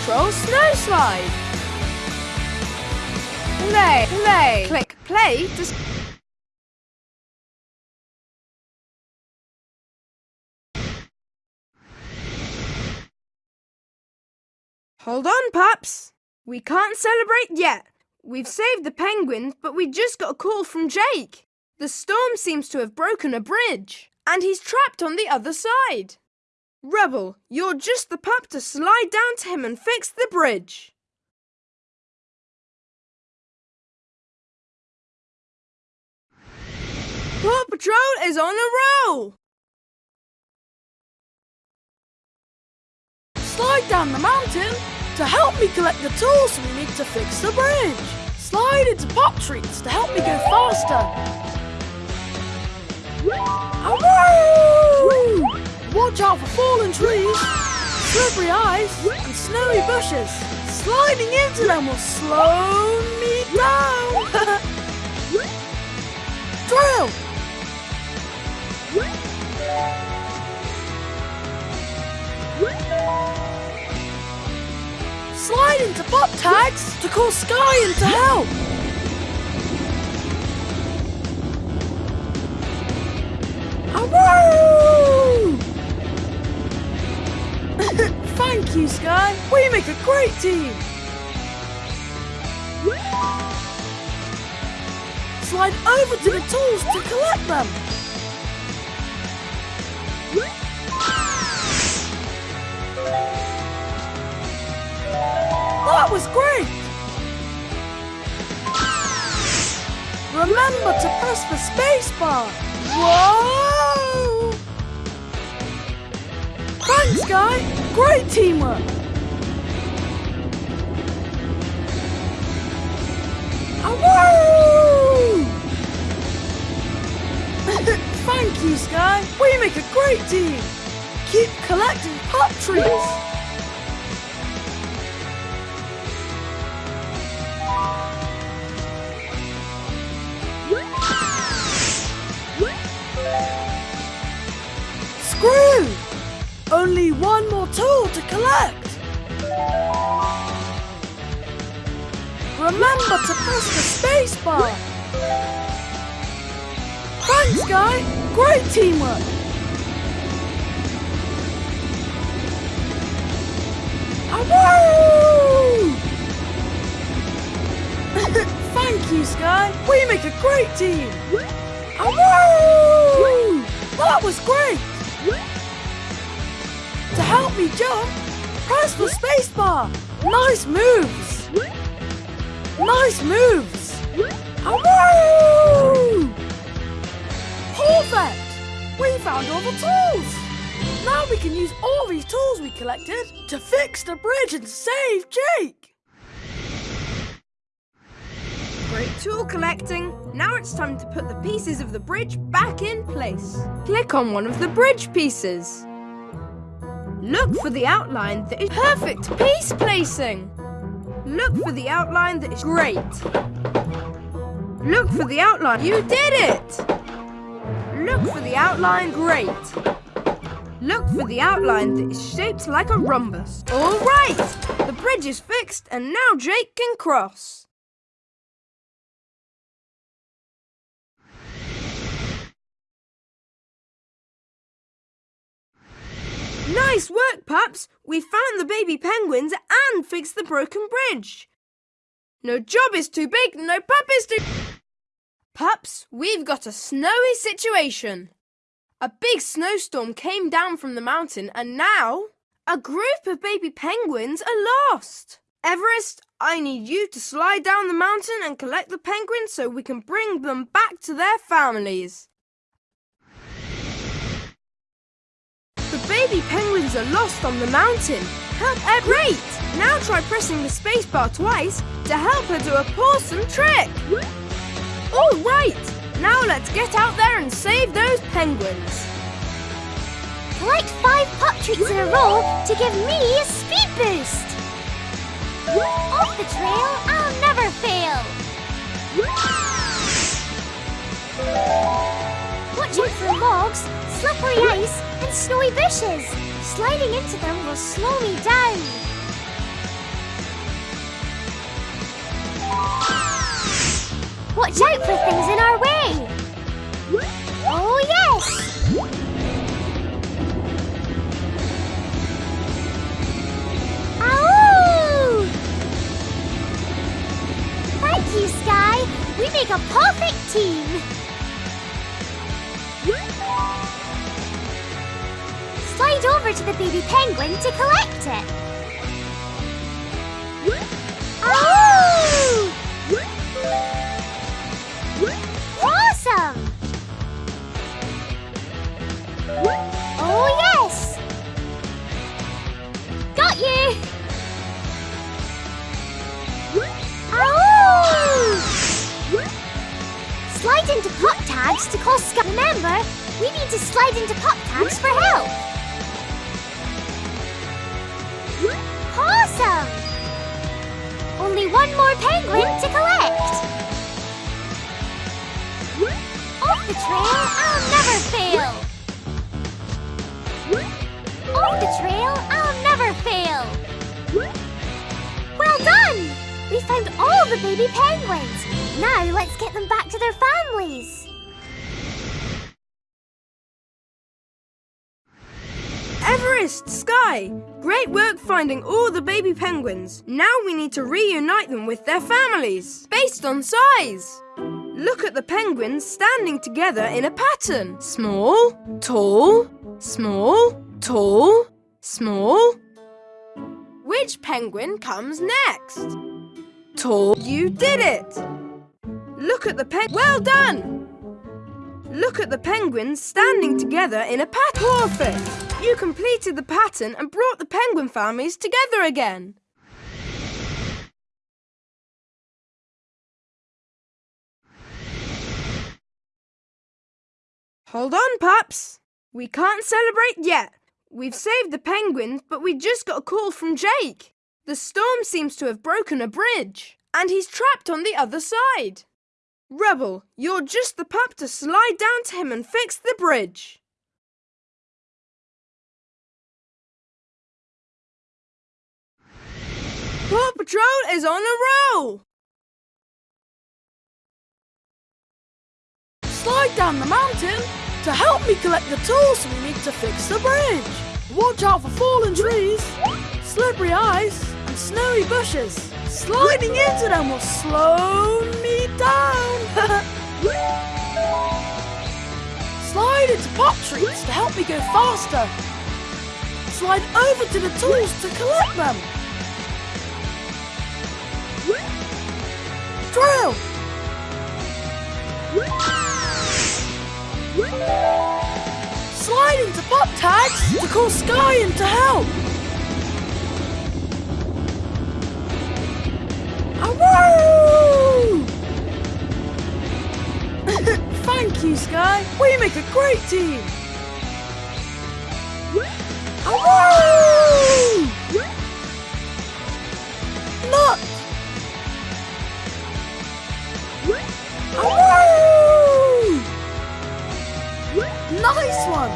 Patrol Snow Slide. Play, play, click play. Hold on, pups. We can't celebrate yet. We've saved the penguins, but we just got a call from Jake. The storm seems to have broken a bridge, and he's trapped on the other side. Rubble, you're just the pup to slide down to him and fix the bridge. Paw Patrol is on a roll! Slide down the mountain to help me collect the tools we need to fix the bridge. Slide into pop treats to help me go faster. Watch out for fallen trees, slippery ice, and snowy bushes. Sliding into them will slow me down. Drill! Slide into pop tags to call Sky in to help. We make a great team. Slide over to the tools to collect them. That was great! Remember to press the space bar. Whoa! Thanks, Guy. Great teamwork. Make a great team. Keep collecting pop trees. Screw! Only one more tool to collect. Remember to press the space bar. Thanks, Guy. Great teamwork. Sky. We make a great team. That was great. To help me jump, press the spacebar. Nice moves. Nice moves. Perfect! We found all the tools. Now we can use all these tools we collected to fix the bridge and save Jake. Tool collecting. Now it's time to put the pieces of the bridge back in place. Click on one of the bridge pieces. Look for the outline that is perfect piece placing. Look for the outline that is great. Look for the outline. You did it! Look for the outline. Great. Look for the outline that is shaped like a rhombus. All right! The bridge is fixed and now Jake can cross. Nice work, pups! We found the baby penguins and fixed the broken bridge. No job is too big, no pup is too... Pups, we've got a snowy situation. A big snowstorm came down from the mountain and now a group of baby penguins are lost. Everest, I need you to slide down the mountain and collect the penguins so we can bring them back to their families. Baby penguins are lost on the mountain. Help Ed. Great! Now try pressing the spacebar twice to help her do a awesome trick. All right! Now let's get out there and save those penguins. Collect five pop treats in a row to give me a speed boost. Off the trail, I'll never fail. Watch out for logs, slippery ice, and snowy bushes. Sliding into them will slow me down. Watch out for things in our way. Oh, yes! you, Sky! We make a perfect team! Slide over to the baby penguin to collect it. Oh! Awesome! Oh, yes! Got you! Ow! Slide into pop tags to call Sky. Remember, we need to slide into pop tags for help. Only one more penguin to collect. Off the trail, I'll never fail. Off the trail, I'll never fail. Well done! We found all the baby penguins. Now let's get them back to their families. Sky! Great work finding all the baby penguins. Now we need to reunite them with their families, based on size. Look at the penguins standing together in a pattern. Small, tall, small, tall, small. Which penguin comes next? Tall. You did it! Look at the pen. Well done! Look at the penguins standing together in a pattern. Perfect! You completed the pattern and brought the penguin families together again. Hold on, pups. We can't celebrate yet. We've saved the penguins, but we just got a call from Jake. The storm seems to have broken a bridge, and he's trapped on the other side. Rubble, you're just the pup to slide down to him and fix the bridge. Paw Patrol is on a roll! Slide down the mountain to help me collect the tools we need to fix the bridge. Watch out for fallen trees, slippery ice, and snowy bushes. Sliding into them will slow me down. Slide into pop trees to help me go faster. Slide over to the tools to collect them. Drill! Slide into pop tags to call Sky in to help. Thank you, Sky. We make a great team. Nice one!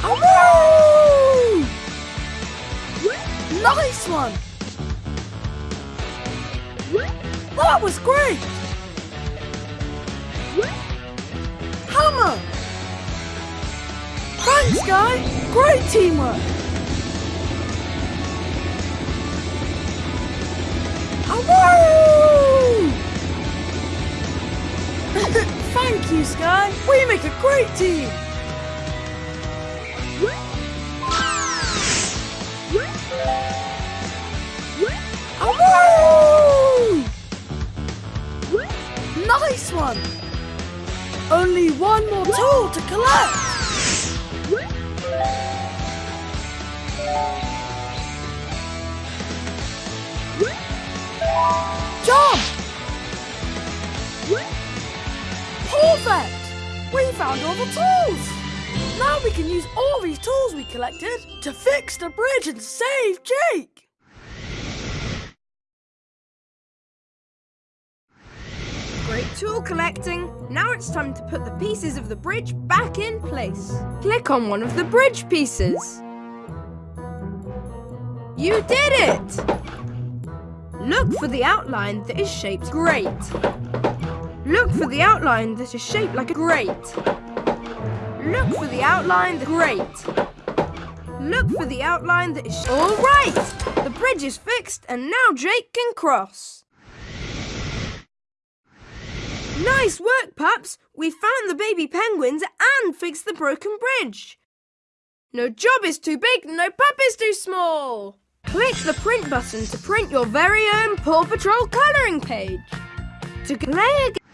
Awoo! Nice one! That was great! Hammer! Thanks, Guy! Great teamwork! We make a great team! Nice one! Only one more tool to collect! Jump! Perfect! We found all the tools! Now we can use all these tools we collected to fix the bridge and save Jake! Great tool collecting. Now it's time to put the pieces of the bridge back in place. Click on one of the bridge pieces. You did it! Look for the outline that is shaped great. Look for the outline that is shaped like a grate. Look for the outline that great. Look for the outline that is all right. The bridge is fixed and now Jake can cross. Nice work, Pups! We found the baby penguins and fixed the broken bridge. No job is too big, no pup is too small. Click the print button to print your very own Paw Patrol colouring page. To play again.